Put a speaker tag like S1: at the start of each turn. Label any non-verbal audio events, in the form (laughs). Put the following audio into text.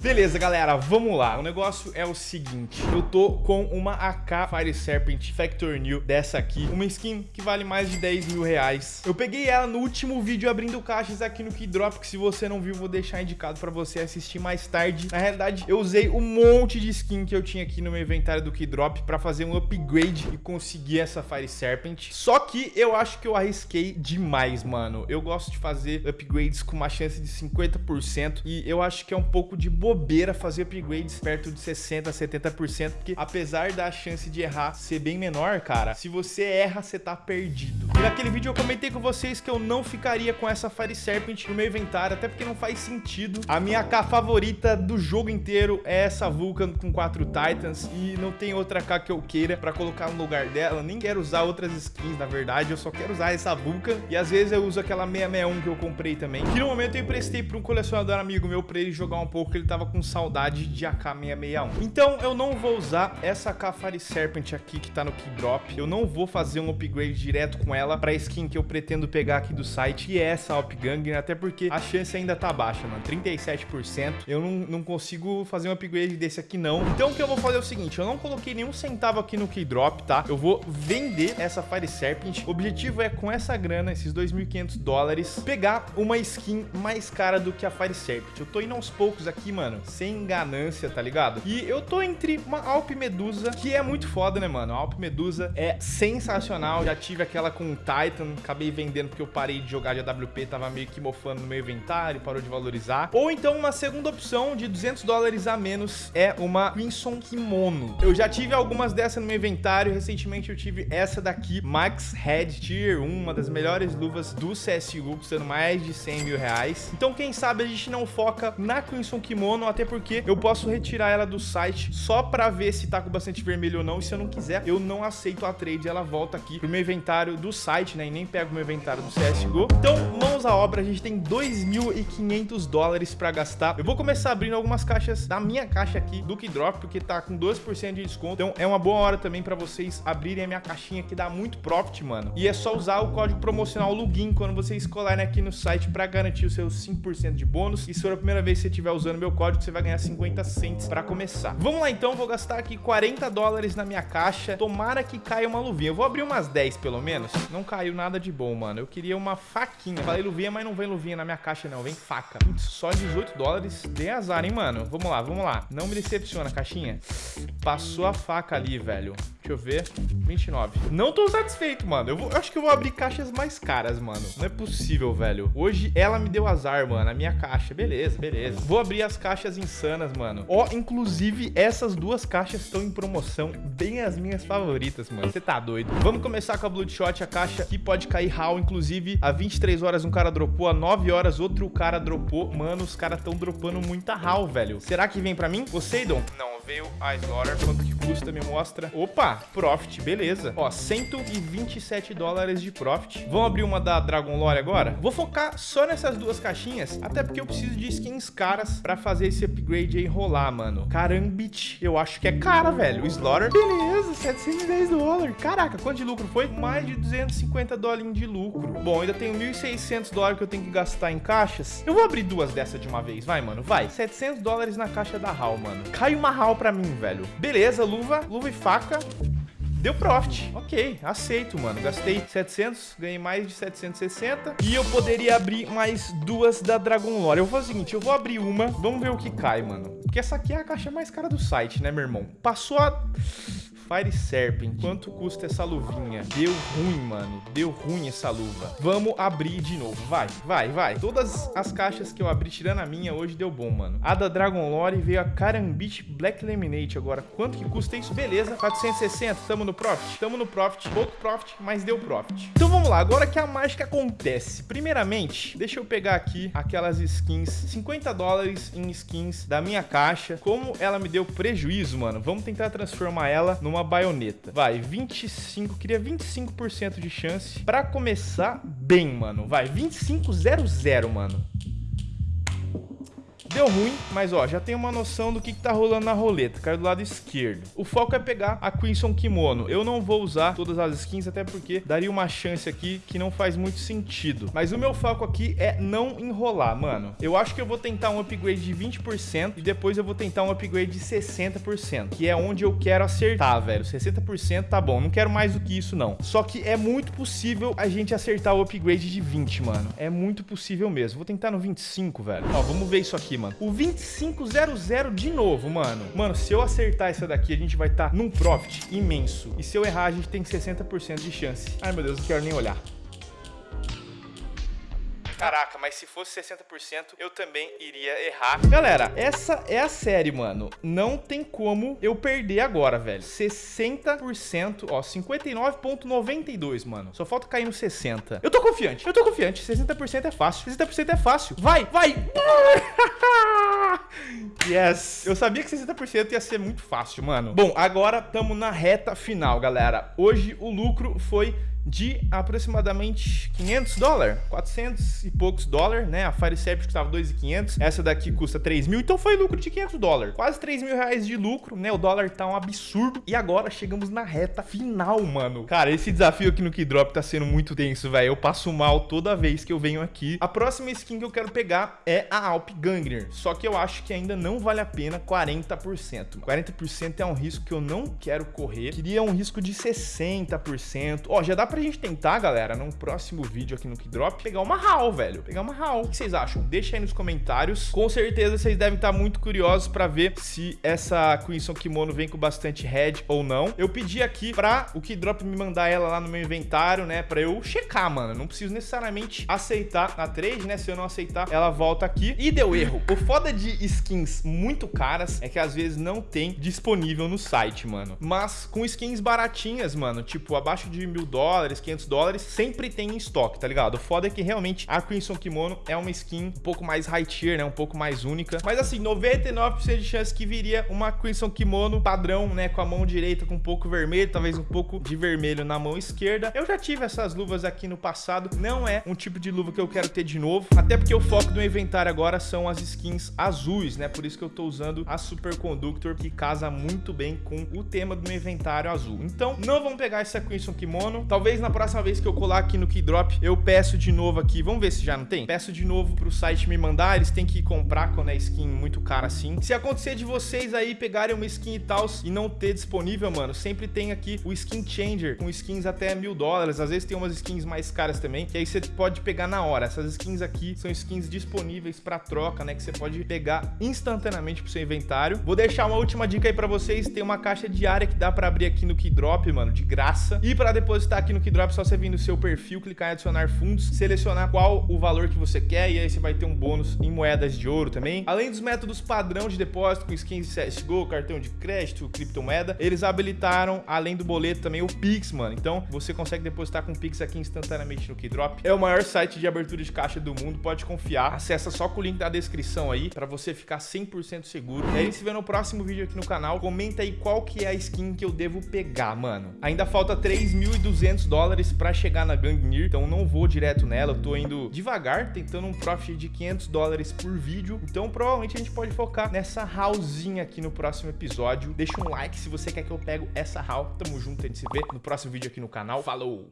S1: Beleza, galera, vamos lá. O negócio é o seguinte. Eu tô com uma AK Fire Serpent Factor New dessa aqui. Uma skin que vale mais de 10 mil reais. Eu peguei ela no último vídeo abrindo caixas aqui no Keydrop, que se você não viu, vou deixar indicado pra você assistir mais tarde. Na realidade, eu usei um monte de skin que eu tinha aqui no meu inventário do Keydrop pra fazer um upgrade e conseguir essa Fire Serpent. Só que eu acho que eu arrisquei demais, mano. Eu gosto de fazer upgrades com uma chance de 50% e eu acho que é um pouco de boa bobeira fazer upgrades perto de 60%, 70%, porque apesar da chance de errar ser bem menor, cara, se você erra, você tá perdido. E naquele vídeo eu comentei com vocês que eu não ficaria com essa Fire Serpent no meu inventário, até porque não faz sentido. A minha AK favorita do jogo inteiro é essa Vulcan com 4 Titans e não tem outra AK que eu queira pra colocar no lugar dela. Nem quero usar outras skins, na verdade, eu só quero usar essa Vulcan e às vezes eu uso aquela 661 que eu comprei também, que no momento eu emprestei pra um colecionador amigo meu pra ele jogar um pouco, que ele tava tava com saudade de AK-661. Então eu não vou usar essa Fire Serpent aqui que tá no Keydrop. Eu não vou fazer um upgrade direto com ela pra skin que eu pretendo pegar aqui do site, e é essa Opganger, até porque a chance ainda tá baixa, mano. 37%. Eu não, não consigo fazer um upgrade desse aqui, não. Então o que eu vou fazer é o seguinte, eu não coloquei nenhum centavo aqui no Keydrop, tá? Eu vou vender essa Fire Serpent. O objetivo é, com essa grana, esses 2.500 dólares, pegar uma skin mais cara do que a Fire Serpent. Eu tô indo aos poucos aqui, mano mano, sem ganância, tá ligado? E eu tô entre uma Alp Medusa, que é muito foda, né, mano? A Alp Medusa é sensacional. Já tive aquela com o Titan, acabei vendendo porque eu parei de jogar de AWP, tava meio que mofando no meu inventário, parou de valorizar. Ou então uma segunda opção de 200 dólares a menos é uma Crimson Kimono. Eu já tive algumas dessas no meu inventário, recentemente eu tive essa daqui, Max Head Tier 1, uma das melhores luvas do CSGO, custando mais de 100 mil reais. Então quem sabe a gente não foca na Crimson Kimono até porque eu posso retirar ela do site só pra ver se tá com bastante vermelho ou não. E se eu não quiser, eu não aceito a trade. Ela volta aqui pro meu inventário do site, né? E nem pego o meu inventário do CSGO. Então, mãos à obra. A gente tem 2.500 dólares pra gastar. Eu vou começar abrindo algumas caixas da minha caixa aqui do Keydrop, porque tá com 12% de desconto. Então, é uma boa hora também pra vocês abrirem a minha caixinha, que dá muito profit, mano. E é só usar o código promocional LUGIN quando vocês colarem aqui no site pra garantir os seus 5% de bônus. E se for a primeira vez que você estiver usando meu código, código, você vai ganhar 50 cents para começar. Vamos lá então, vou gastar aqui 40 dólares na minha caixa. Tomara que caia uma luvinha. Eu vou abrir umas 10 pelo menos. Não caiu nada de bom, mano. Eu queria uma faquinha. Falei luvinha, mas não vem luvinha na minha caixa não, vem faca. Putz, só 18 dólares. Dê azar, hein, mano. Vamos lá, vamos lá. Não me decepciona, caixinha. Passou a faca ali, velho. Deixa eu ver. 29. Não tô satisfeito, mano. Eu, vou, eu acho que eu vou abrir caixas mais caras, mano. Não é possível, velho. Hoje ela me deu azar, mano. A minha caixa. Beleza, beleza. Vou abrir as caixas insanas, mano. Ó, inclusive, essas duas caixas estão em promoção. Bem as minhas favoritas, mano. Você tá doido. Vamos começar com a Bloodshot, a caixa que pode cair HAL. Inclusive, há 23 horas um cara dropou, há 9 horas outro cara dropou. Mano, os caras estão dropando muita HAL, velho. Será que vem pra mim? Poseidon? Não veio a Slaughter. Quanto que custa? Me mostra. Opa, profit, beleza. Ó, 127 dólares de profit. Vamos abrir uma da Dragon Lore agora? Vou focar só nessas duas caixinhas, até porque eu preciso de skins caras pra fazer esse upgrade aí rolar, mano. Carambit, eu acho que é cara, velho. O Slaughter, beleza, 710 dólares. Caraca, quanto de lucro foi? Mais de 250 dólares de lucro. Bom, ainda tenho 1.600 dólares que eu tenho que gastar em caixas. Eu vou abrir duas dessa de uma vez, vai, mano, vai. 700 dólares na caixa da HAL, mano. Cai uma HAL pra mim, velho. Beleza, luva, luva e faca. Deu profit. Ok, aceito, mano. Gastei 700, ganhei mais de 760. E eu poderia abrir mais duas da Dragon Lore. Eu vou fazer o seguinte, eu vou abrir uma. Vamos ver o que cai, mano. Porque essa aqui é a caixa mais cara do site, né, meu irmão? Passou a... Fire Serpent. Quanto custa essa luvinha? Deu ruim, mano. Deu ruim essa luva. Vamos abrir de novo. Vai, vai, vai. Todas as caixas que eu abri, tirando a minha, hoje deu bom, mano. A da Dragon Lore veio a Karambit Black Laminate. Agora, quanto que custa isso? Beleza, 460. Tamo no profit? Tamo no profit. Pouco profit, mas deu profit. Então vamos lá. Agora que a mágica acontece. Primeiramente, deixa eu pegar aqui aquelas skins. 50 dólares em skins da minha caixa. Como ela me deu prejuízo, mano, vamos tentar transformar ela numa uma baioneta. Vai, 25, queria 25% de chance pra começar bem, mano. Vai, 25-0-0, mano. Deu ruim, mas ó, já tem uma noção do que, que tá rolando na roleta. Caiu do lado esquerdo. O foco é pegar a Crimson Kimono. Eu não vou usar todas as skins, até porque daria uma chance aqui que não faz muito sentido. Mas o meu foco aqui é não enrolar, mano. Eu acho que eu vou tentar um upgrade de 20% e depois eu vou tentar um upgrade de 60%, que é onde eu quero acertar, velho. 60% tá bom, não quero mais do que isso, não. Só que é muito possível a gente acertar o upgrade de 20, mano. É muito possível mesmo. Vou tentar no 25, velho. Ó, vamos ver isso aqui, mano. O 2500 de novo, mano. Mano, se eu acertar essa daqui, a gente vai estar tá num profit imenso. E se eu errar, a gente tem 60% de chance. Ai, meu Deus, não quero nem olhar. Caraca, mas se fosse 60%, eu também iria errar. Galera, essa é a série, mano. Não tem como eu perder agora, velho. 60%, ó, 59.92, mano. Só falta cair no 60. Eu tô confiante, eu tô confiante. 60% é fácil, 60% é fácil. Vai, vai! (laughs) Yes! Eu sabia que 60% ia ser muito fácil, mano. Bom, agora tamo na reta final, galera. Hoje o lucro foi de aproximadamente 500 dólares, 400 e poucos dólares, né? A Fire Service custava 2.500, essa daqui custa 3 mil, então foi lucro de 500 dólares. Quase 3 mil reais de lucro, né? O dólar tá um absurdo. E agora chegamos na reta final, mano. Cara, esse desafio aqui no Keydrop tá sendo muito tenso, velho. Eu passo mal toda vez que eu venho aqui. A próxima skin que eu quero pegar é a Alp Gangner, só que eu acho que ainda não vale a pena 40%. 40% é um risco que eu não quero correr. Queria um risco de 60%. Ó, já dá pra gente tentar, galera, num próximo vídeo aqui no Keydrop, pegar uma HAL, velho. Pegar uma HAL. O que vocês acham? Deixa aí nos comentários. Com certeza vocês devem estar muito curiosos pra ver se essa Crimson Kimono vem com bastante head ou não. Eu pedi aqui pra o Keydrop me mandar ela lá no meu inventário, né, pra eu checar, mano. Não preciso necessariamente aceitar na trade, né? Se eu não aceitar, ela volta aqui. E deu erro. O foda de skins muito caras é que às vezes não tem disponível no site, mano. Mas com skins baratinhas, mano, tipo abaixo de mil dólares, 500 dólares, sempre tem em estoque, tá ligado? O foda é que realmente a Crimson Kimono é uma skin um pouco mais high tier, né? Um pouco mais única. Mas assim, 99% de chance que viria uma Crimson Kimono padrão, né? Com a mão direita com um pouco vermelho, talvez um pouco de vermelho na mão esquerda. Eu já tive essas luvas aqui no passado, não é um tipo de luva que eu quero ter de novo, até porque o foco do inventário agora são as skins azuis, né? Por isso que eu tô usando a Superconductor, que casa muito bem com o tema do meu inventário azul. Então, não vamos pegar essa Crimson Kimono. Talvez na próxima vez que eu colar aqui no Keydrop, eu peço de novo aqui. Vamos ver se já não tem? Peço de novo pro site me mandar. Eles têm que comprar quando é skin muito cara assim. Se acontecer de vocês aí pegarem uma skin e tal e não ter disponível, mano, sempre tem aqui o Skin Changer com skins até mil dólares. Às vezes tem umas skins mais caras também, que aí você pode pegar na hora. Essas skins aqui são skins disponíveis para troca, né? Que você pode pegar instantaneamente pro seu inventário. Vou deixar uma última dica aí para vocês. Tem uma caixa diária que dá para abrir aqui no Keydrop, mano, de graça. E para depositar aqui no Keydrop, é só você vir no seu perfil, clicar em adicionar fundos, selecionar qual o valor que você quer e aí você vai ter um bônus em moedas de ouro também. Além dos métodos padrão de depósito com skins CSGO, cartão de crédito, criptomoeda, eles habilitaram, além do boleto, também o Pix, mano. Então, você consegue depositar com Pix aqui instantaneamente no Keydrop. É o maior site de abertura de caixa do mundo, pode confiar. Acessa só com o link da descrição aí, para você ficar 100% seguro. E aí, a gente se vê no próximo vídeo aqui no canal. Comenta aí qual que é a skin que eu devo pegar, mano. Ainda falta 3.200 dólares para chegar na Gangnir, então não vou direto nela. Eu tô indo devagar, tentando um profit de 500 dólares por vídeo. Então, provavelmente a gente pode focar nessa hallzinha aqui no próximo episódio. Deixa um like se você quer que eu pego essa hall. Tamo junto, a gente se vê no próximo vídeo aqui no canal. Falou!